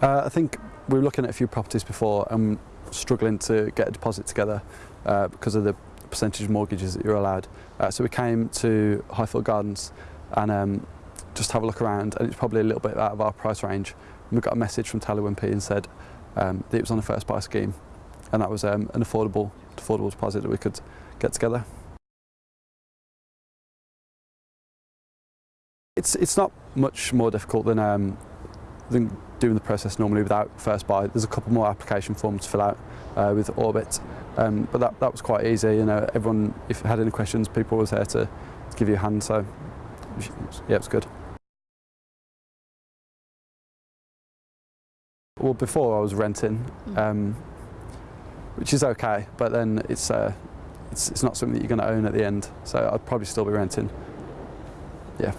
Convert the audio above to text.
Uh, I think we were looking at a few properties before and struggling to get a deposit together uh, because of the percentage of mortgages that you're allowed. Uh, so we came to Highfield Gardens and um, just have a look around and it's probably a little bit out of our price range. And we got a message from Taylor Wimpey and said um, that it was on a first buy scheme and that was um, an affordable, affordable deposit that we could get together. It's, it's not much more difficult than, um, than doing the process normally without first buy. There's a couple more application forms to fill out uh, with Orbit, um, but that, that was quite easy. You know, everyone, if you had any questions, people was there to, to give you a hand. So, yeah, it was good. Well, before I was renting, um, which is okay, but then it's, uh, it's it's not something that you're going to own at the end. So I'd probably still be renting. Yeah.